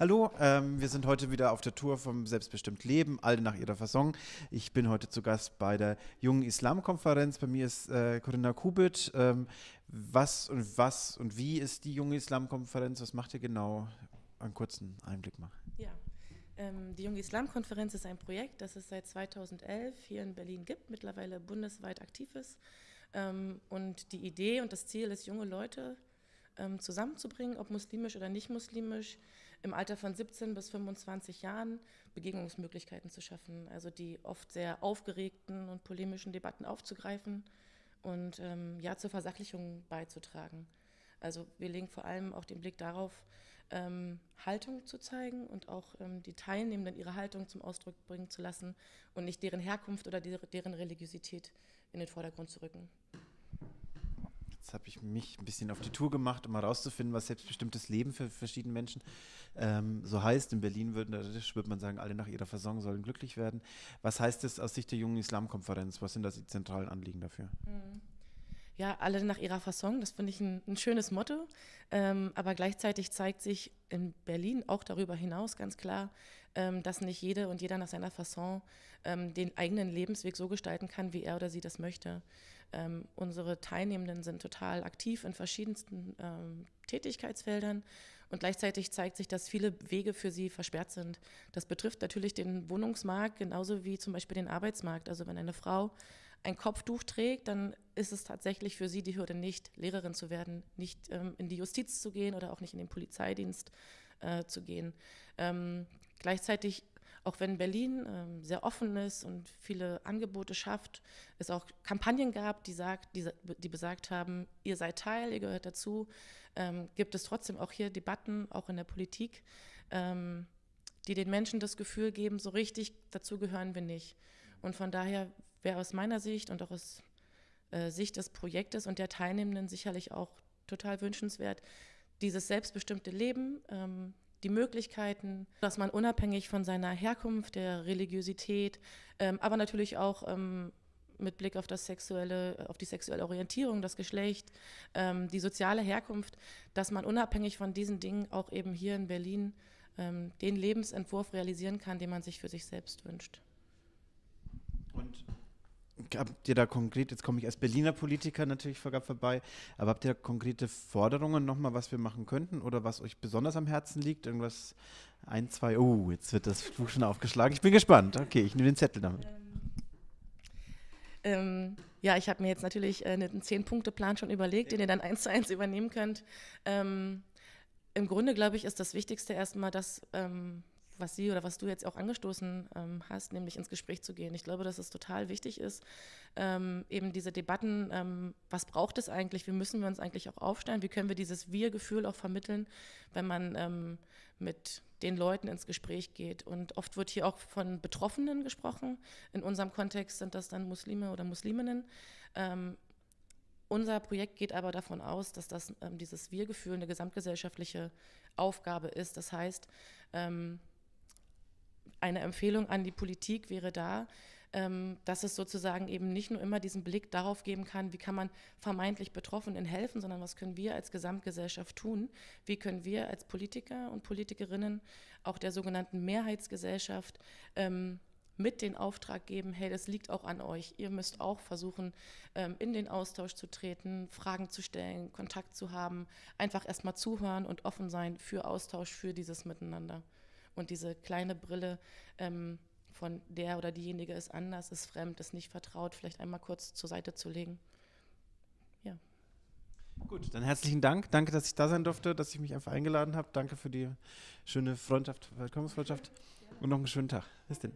Hallo, ähm, wir sind heute wieder auf der Tour vom Selbstbestimmt Leben, alle nach ihrer Fasson. Ich bin heute zu Gast bei der Jungen Islamkonferenz. Bei mir ist äh, Corinna Kubit. Ähm, was und was und wie ist die Junge Islamkonferenz? Was macht ihr genau? Einen kurzen Einblick mal. Ja, ähm, die Junge Islamkonferenz ist ein Projekt, das es seit 2011 hier in Berlin gibt, mittlerweile bundesweit aktiv ist. Ähm, und die Idee und das Ziel ist, junge Leute ähm, zusammenzubringen, ob muslimisch oder nicht muslimisch, im Alter von 17 bis 25 Jahren Begegnungsmöglichkeiten zu schaffen, also die oft sehr aufgeregten und polemischen Debatten aufzugreifen und ähm, ja zur Versachlichung beizutragen. Also wir legen vor allem auch den Blick darauf, ähm, Haltung zu zeigen und auch ähm, die Teilnehmenden ihre Haltung zum Ausdruck bringen zu lassen und nicht deren Herkunft oder deren Religiosität in den Vordergrund zu rücken. Jetzt habe ich mich ein bisschen auf die Tour gemacht, um herauszufinden, was selbstbestimmtes Leben für verschiedene Menschen ähm, so heißt. In Berlin würde, würde man sagen, alle nach ihrer Versorgung sollen glücklich werden. Was heißt das aus Sicht der jungen Islamkonferenz? Was sind das die zentralen Anliegen dafür? Mhm ja, alle nach ihrer Fasson. Das finde ich ein, ein, schönes Motto. Ähm, aber gleichzeitig zeigt sich in Berlin auch darüber hinaus ganz klar, ähm, dass nicht jede und jeder nach seiner Fasson ähm, den eigenen Lebensweg so gestalten kann, wie er oder sie das möchte. Ähm, unsere Teilnehmenden sind total aktiv in verschiedensten ähm, Tätigkeitsfeldern und gleichzeitig zeigt sich, dass viele Wege für sie versperrt sind. Das betrifft natürlich den Wohnungsmarkt genauso wie zum Beispiel den Arbeitsmarkt. Also wenn eine Frau ein Kopftuch trägt, dann ist es tatsächlich für sie die Hürde nicht, Lehrerin zu werden, nicht ähm, in die Justiz zu gehen oder auch nicht in den Polizeidienst äh, zu gehen. Ähm, gleichzeitig, auch wenn Berlin ähm, sehr offen ist und viele Angebote schafft, es auch Kampagnen gab, die, sagt, die, die besagt haben, ihr seid Teil, ihr gehört dazu, ähm, gibt es trotzdem auch hier Debatten, auch in der Politik, ähm, die den Menschen das Gefühl geben, so richtig dazu gehören wir nicht. Und von daher wäre aus meiner Sicht und auch aus äh, Sicht des Projektes und der Teilnehmenden sicherlich auch total wünschenswert, dieses selbstbestimmte Leben, ähm, die Möglichkeiten, dass man unabhängig von seiner Herkunft, der Religiosität, ähm, aber natürlich auch ähm, mit Blick auf das sexuelle, auf die sexuelle Orientierung, das Geschlecht, ähm, die soziale Herkunft, dass man unabhängig von diesen Dingen auch eben hier in Berlin ähm, den Lebensentwurf realisieren kann, den man sich für sich selbst wünscht. Habt ihr da konkret, jetzt komme ich als Berliner Politiker natürlich vorbei, aber habt ihr da konkrete Forderungen nochmal, was wir machen könnten oder was euch besonders am Herzen liegt? Irgendwas, ein, zwei, oh, jetzt wird das Buch schon aufgeschlagen. Ich bin gespannt. Okay, ich nehme den Zettel damit. Ähm, ja, ich habe mir jetzt natürlich äh, einen Zehn-Punkte-Plan schon überlegt, den ihr dann eins zu eins übernehmen könnt. Ähm, Im Grunde, glaube ich, ist das Wichtigste erstmal, dass ähm, was Sie oder was du jetzt auch angestoßen ähm, hast, nämlich ins Gespräch zu gehen. Ich glaube, dass es total wichtig ist, ähm, eben diese Debatten, ähm, was braucht es eigentlich, wie müssen wir uns eigentlich auch aufstellen, wie können wir dieses Wir-Gefühl auch vermitteln, wenn man ähm, mit den Leuten ins Gespräch geht. Und oft wird hier auch von Betroffenen gesprochen. In unserem Kontext sind das dann Muslime oder Musliminnen. Ähm, unser Projekt geht aber davon aus, dass das, ähm, dieses Wir-Gefühl eine gesamtgesellschaftliche Aufgabe ist. Das heißt, ähm, eine Empfehlung an die Politik wäre da, ähm, dass es sozusagen eben nicht nur immer diesen Blick darauf geben kann, wie kann man vermeintlich Betroffenen helfen, sondern was können wir als Gesamtgesellschaft tun? Wie können wir als Politiker und Politikerinnen auch der sogenannten Mehrheitsgesellschaft ähm, mit den Auftrag geben, hey, das liegt auch an euch. Ihr müsst auch versuchen, ähm, in den Austausch zu treten, Fragen zu stellen, Kontakt zu haben, einfach erstmal zuhören und offen sein für Austausch, für dieses Miteinander. Und diese kleine Brille ähm, von der oder diejenige ist anders, ist fremd, ist nicht vertraut, vielleicht einmal kurz zur Seite zu legen. Ja. Gut, dann herzlichen Dank. Danke, dass ich da sein durfte, dass ich mich einfach eingeladen habe. Danke für die schöne Freundschaft, Willkommensfreundschaft und noch einen schönen Tag. Bis denn.